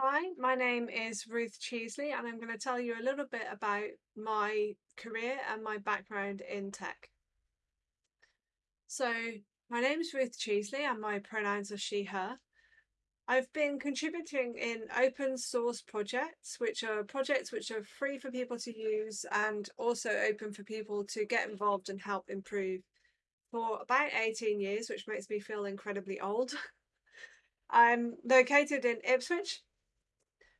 Hi, my name is Ruth Cheesley, and I'm going to tell you a little bit about my career and my background in tech. So, my name is Ruth Cheesley, and my pronouns are she, her. I've been contributing in open source projects, which are projects which are free for people to use and also open for people to get involved and help improve for about 18 years, which makes me feel incredibly old. I'm located in Ipswich,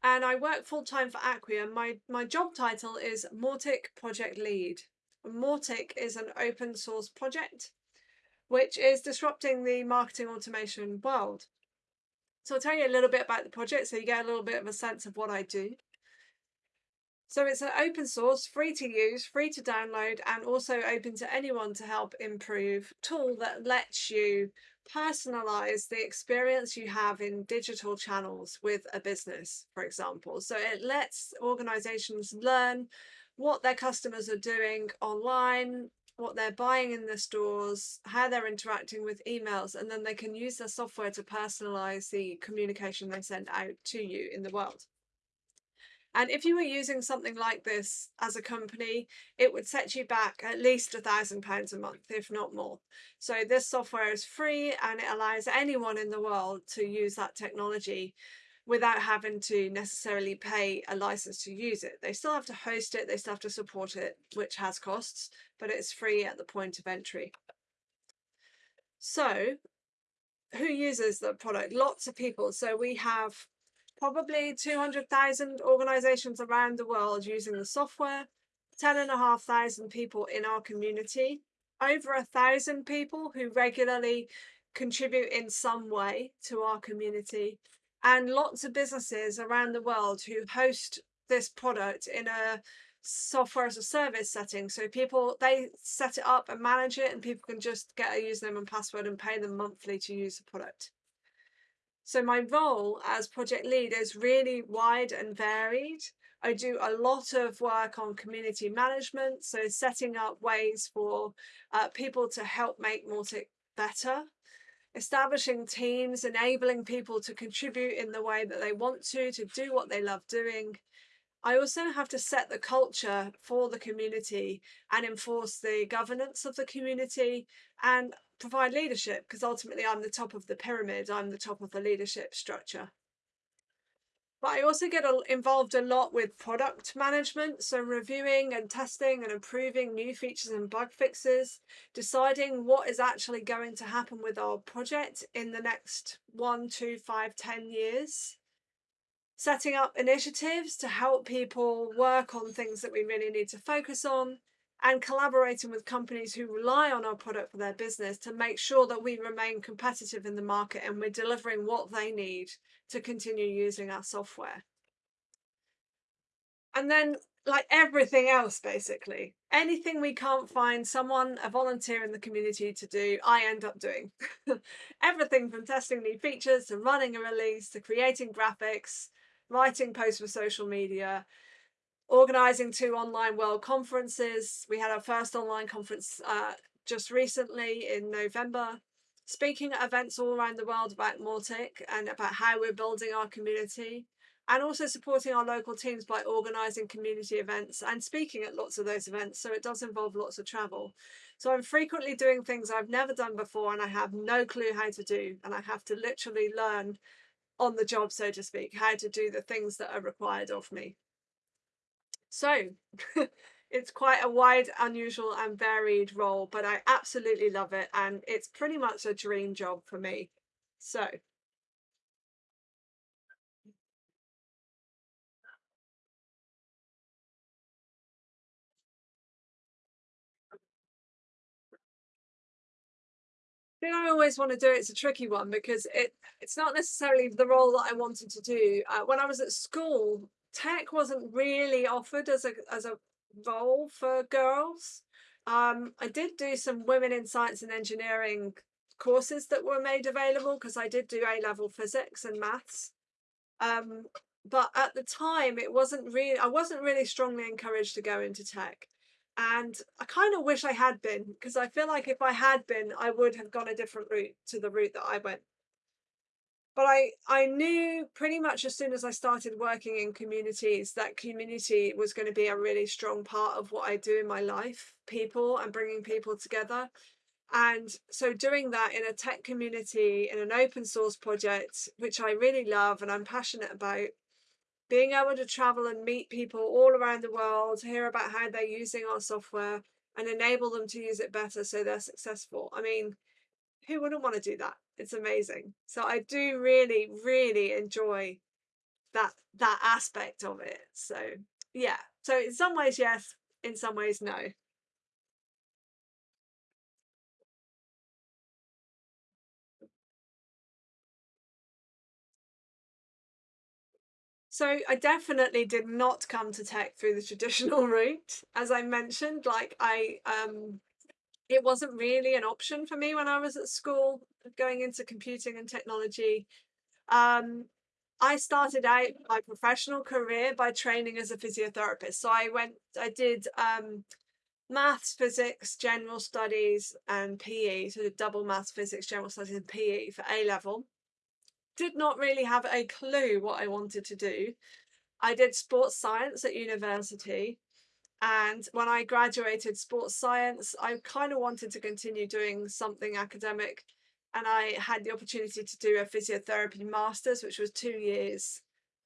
and I work full time for Acquia. My my job title is Mautic Project Lead. Mautic is an open source project which is disrupting the marketing automation world. So I'll tell you a little bit about the project so you get a little bit of a sense of what I do. So it's an open source, free to use, free to download, and also open to anyone to help improve tool that lets you personalize the experience you have in digital channels with a business, for example. So it lets organizations learn what their customers are doing online, what they're buying in the stores, how they're interacting with emails, and then they can use their software to personalize the communication they send out to you in the world. And if you were using something like this as a company, it would set you back at least a thousand pounds a month, if not more. So this software is free and it allows anyone in the world to use that technology without having to necessarily pay a license to use it. They still have to host it, they still have to support it, which has costs, but it's free at the point of entry. So who uses the product? Lots of people. So we have probably 200,000 organizations around the world using the software, 10,500 people in our community, over a thousand people who regularly contribute in some way to our community, and lots of businesses around the world who host this product in a software as a service setting. So people they set it up and manage it, and people can just get a username and password and pay them monthly to use the product. So my role as project lead is really wide and varied. I do a lot of work on community management, so setting up ways for uh, people to help make Mautic better, establishing teams, enabling people to contribute in the way that they want to, to do what they love doing. I also have to set the culture for the community and enforce the governance of the community and provide leadership because ultimately I'm the top of the pyramid, I'm the top of the leadership structure. But I also get involved a lot with product management, so reviewing and testing and improving new features and bug fixes, deciding what is actually going to happen with our project in the next one, two, five, ten years, setting up initiatives to help people work on things that we really need to focus on, and collaborating with companies who rely on our product for their business to make sure that we remain competitive in the market and we're delivering what they need to continue using our software. And then like everything else basically. Anything we can't find someone a volunteer in the community to do i end up doing. Everything from testing new features to running a release to creating graphics writing posts for social media organising two online world conferences. We had our first online conference uh, just recently in November, speaking at events all around the world about Mautic and about how we're building our community and also supporting our local teams by organising community events and speaking at lots of those events. So it does involve lots of travel. So I'm frequently doing things I've never done before and I have no clue how to do. And I have to literally learn on the job, so to speak, how to do the things that are required of me. So it's quite a wide, unusual and varied role, but I absolutely love it. And it's pretty much a dream job for me. So. Did I always want to do it? It's a tricky one because it it's not necessarily the role that I wanted to do. Uh, when I was at school, tech wasn't really offered as a as a role for girls. Um, I did do some women in science and engineering courses that were made available because I did do A level physics and maths. Um, but at the time, it wasn't really, I wasn't really strongly encouraged to go into tech. And I kind of wish I had been because I feel like if I had been, I would have gone a different route to the route that I went but I, I knew pretty much as soon as I started working in communities that community was going to be a really strong part of what I do in my life, people and bringing people together. And so doing that in a tech community, in an open source project, which I really love and I'm passionate about, being able to travel and meet people all around the world, hear about how they're using our software and enable them to use it better so they're successful. I mean, who wouldn't want to do that? It's amazing. So I do really, really enjoy that that aspect of it. So yeah. So in some ways, yes. In some ways, no. So I definitely did not come to tech through the traditional route. As I mentioned, like I um it wasn't really an option for me when I was at school going into computing and technology. Um I started out my professional career by training as a physiotherapist. So I went I did um maths, physics, general studies and PE, so the double maths, physics, general studies and PE for A level did not really have a clue what I wanted to do. I did sports science at university. And when I graduated sports science, I kind of wanted to continue doing something academic. And I had the opportunity to do a physiotherapy master's, which was two years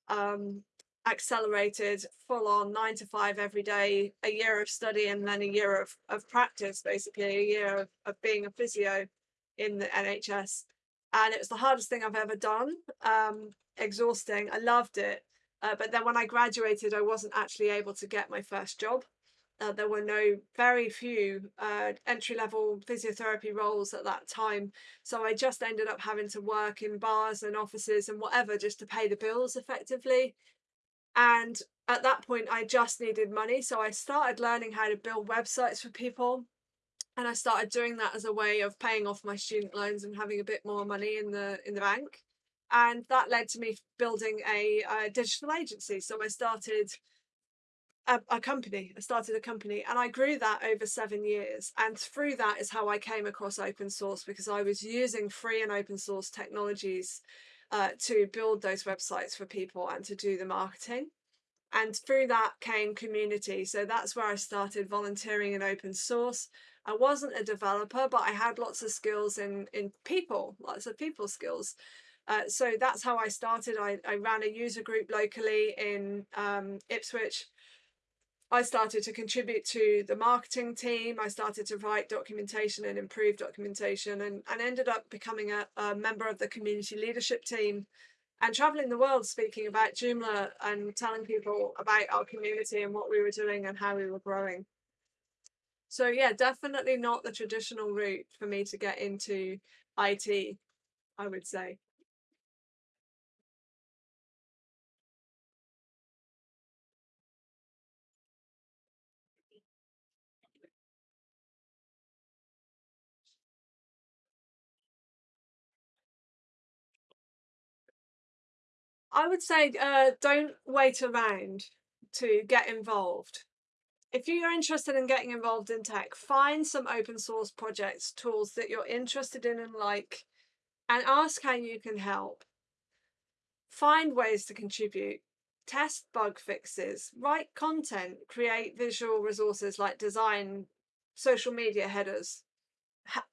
um, accelerated, full on nine to five every day, a year of study and then a year of, of practice, basically, a year of, of being a physio in the NHS and it was the hardest thing I've ever done. Um, exhausting. I loved it. Uh, but then when I graduated, I wasn't actually able to get my first job. Uh, there were no, very few uh, entry level physiotherapy roles at that time. So I just ended up having to work in bars and offices and whatever just to pay the bills effectively. And at that point, I just needed money. So I started learning how to build websites for people and I started doing that as a way of paying off my student loans and having a bit more money in the in the bank and that led to me building a, a digital agency. So I started a, a, company I started a company and I grew that over seven years. And through that is how I came across open source because I was using free and open source technologies uh, to build those websites for people and to do the marketing. And through that came community. So that's where I started volunteering in open source. I wasn't a developer, but I had lots of skills in, in people, lots of people skills. Uh, so that's how I started. I, I ran a user group locally in um, Ipswich. I started to contribute to the marketing team. I started to write documentation and improve documentation and, and ended up becoming a, a member of the community leadership team and traveling the world speaking about Joomla and telling people about our community and what we were doing and how we were growing. So yeah, definitely not the traditional route for me to get into IT, I would say. I would say uh, don't wait around to get involved if you're interested in getting involved in tech, find some open source projects, tools that you're interested in and like, and ask how you can help. Find ways to contribute, test bug fixes, write content, create visual resources like design social media headers.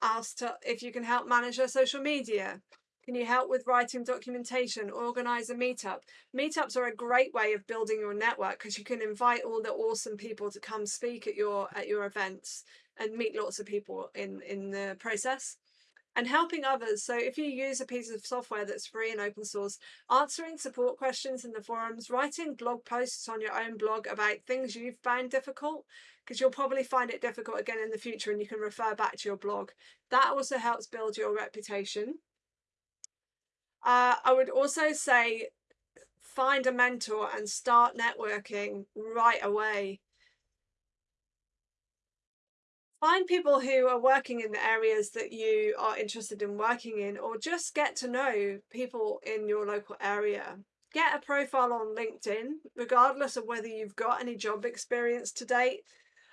Ask to, if you can help manage your social media, can you help with writing documentation? Organize a meetup. Meetups are a great way of building your network because you can invite all the awesome people to come speak at your at your events and meet lots of people in in the process and helping others. So if you use a piece of software that's free and open source, answering support questions in the forums, writing blog posts on your own blog about things you've found difficult, because you'll probably find it difficult again in the future and you can refer back to your blog. That also helps build your reputation. Uh, I would also say find a mentor and start networking right away. Find people who are working in the areas that you are interested in working in, or just get to know people in your local area. Get a profile on LinkedIn, regardless of whether you've got any job experience to date.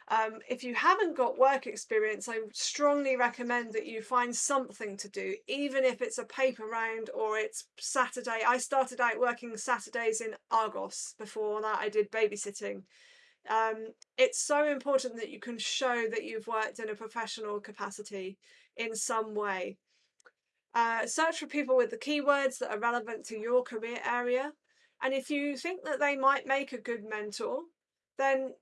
Um, if you haven't got work experience, I strongly recommend that you find something to do, even if it's a paper round or it's Saturday. I started out working Saturdays in Argos. Before that, I did babysitting. Um, it's so important that you can show that you've worked in a professional capacity in some way. Uh, search for people with the keywords that are relevant to your career area. And if you think that they might make a good mentor, then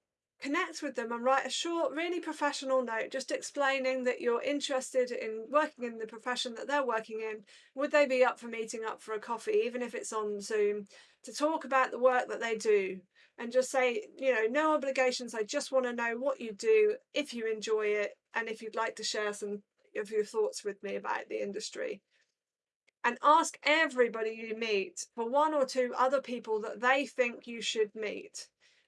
connect with them and write a short, really professional note just explaining that you're interested in working in the profession that they're working in. Would they be up for meeting up for a coffee, even if it's on Zoom, to talk about the work that they do? And just say, you know, no obligations. I just want to know what you do, if you enjoy it, and if you'd like to share some of your thoughts with me about the industry and ask everybody you meet for one or two other people that they think you should meet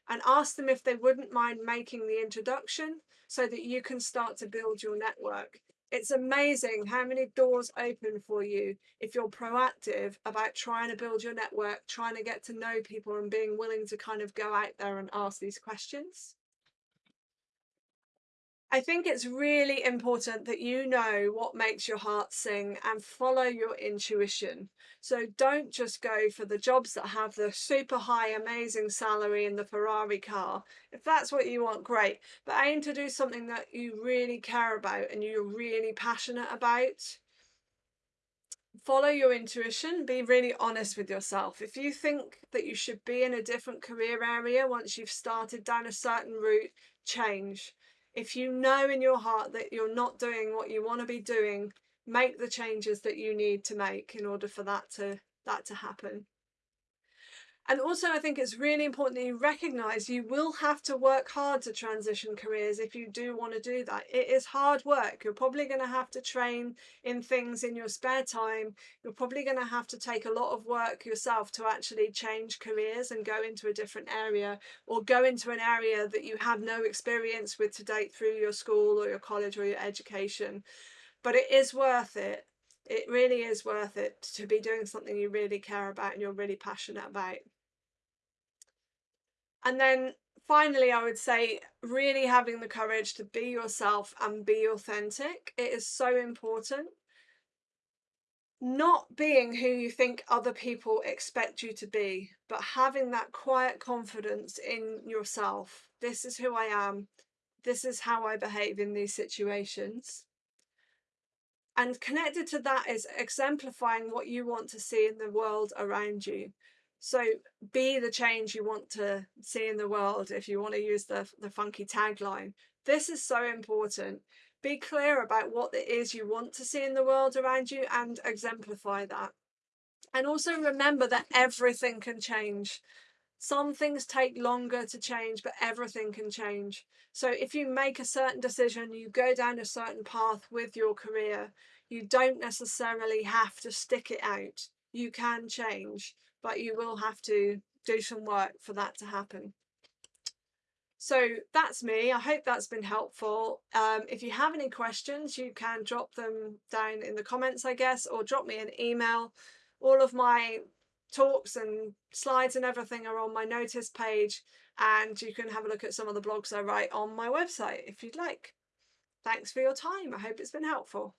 and ask them if they wouldn't mind making the introduction so that you can start to build your network. It's amazing how many doors open for you if you're proactive about trying to build your network, trying to get to know people and being willing to kind of go out there and ask these questions. I think it's really important that you know what makes your heart sing and follow your intuition. So don't just go for the jobs that have the super high, amazing salary and the Ferrari car. If that's what you want, great. But aim to do something that you really care about and you're really passionate about. Follow your intuition, be really honest with yourself. If you think that you should be in a different career area once you've started down a certain route, change if you know in your heart that you're not doing what you want to be doing, make the changes that you need to make in order for that to that to happen. And also, I think it's really important that you recognize you will have to work hard to transition careers if you do want to do that. It is hard work. You're probably going to have to train in things in your spare time. You're probably going to have to take a lot of work yourself to actually change careers and go into a different area or go into an area that you have no experience with to date through your school or your college or your education. But it is worth it it really is worth it to be doing something you really care about and you're really passionate about. And then finally, I would say really having the courage to be yourself and be authentic. It is so important. Not being who you think other people expect you to be, but having that quiet confidence in yourself. This is who I am. This is how I behave in these situations. And connected to that is exemplifying what you want to see in the world around you. So be the change you want to see in the world if you want to use the, the funky tagline. This is so important. Be clear about what it is you want to see in the world around you and exemplify that. And also remember that everything can change. Some things take longer to change, but everything can change. So if you make a certain decision, you go down a certain path with your career, you don't necessarily have to stick it out. You can change but you will have to do some work for that to happen. So that's me. I hope that's been helpful. Um, if you have any questions, you can drop them down in the comments, I guess, or drop me an email. All of my talks and slides and everything are on my Notist page, and you can have a look at some of the blogs I write on my website if you'd like. Thanks for your time. I hope it's been helpful.